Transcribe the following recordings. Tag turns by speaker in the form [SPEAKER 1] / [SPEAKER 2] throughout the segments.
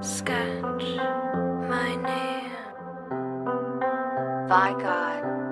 [SPEAKER 1] Sketch my name.
[SPEAKER 2] By God.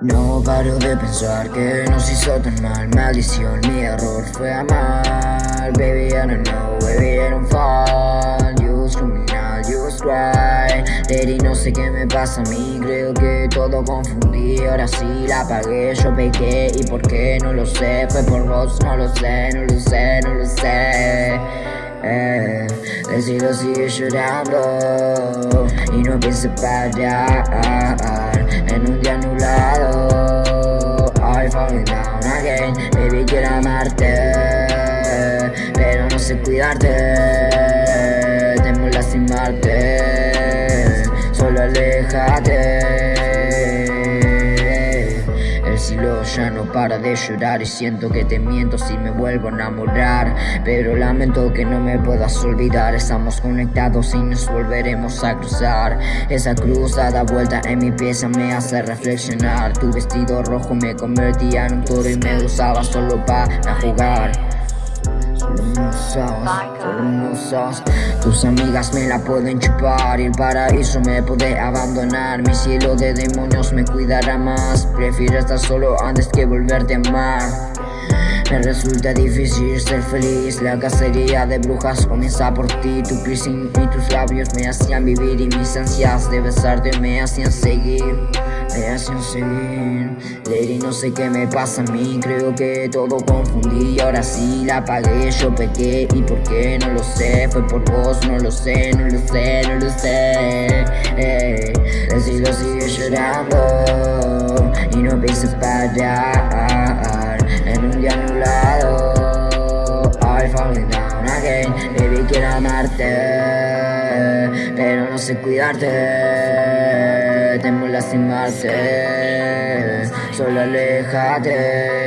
[SPEAKER 3] No paro de pensar que nos hizo tan mal. Maldición, mi error fue amar. Baby, I don't know, baby, I don't fall You criminal, you was right Lady, no sé qué me pasa a mí. Creo que todo confundí. Ahora sí la pagué, yo pequé ¿Y por qué? No lo sé. Fue por vos, no lo sé, no lo sé, no lo sé. Eh, el cielo sigue llorando y no pienso parar. En un día anulado Baby quiero amarte Pero no sé cuidarte. Temo lastimarte Solo aléjate no para de llorar y siento que te miento si me vuelvo a enamorar. Pero lamento que no me puedas olvidar. Estamos conectados y nos volveremos a cruzar. Esa cruz da vuelta en mi pieza me hace reflexionar. Tu vestido rojo me convertía en un toro y me usaba solo para jugar hermosas Tus amigas me la pueden chupar Y el paraíso me puede abandonar. Mi cielo de demonios me cuidará más. Prefiero estar solo antes que volverte a amar me resulta difícil ser feliz. La cacería de brujas comienza por ti. Tu piercing y tus labios me hacían vivir Y mis ansias de besarte me hacían seguir Me hacían seguir. Lady no sé qué me pasa a mí. Creo que todo confundí Ahora sí la pagué, yo pequé ¿Y por qué? No lo sé. Fue por vos, no lo sé, no lo sé, no lo sé. Eh, El cielo sigue llorando Y no pienso parar En un día falling down again Baby quiero amarte. Pero no sé cuidarte Temo lastimarte. Solo aléjate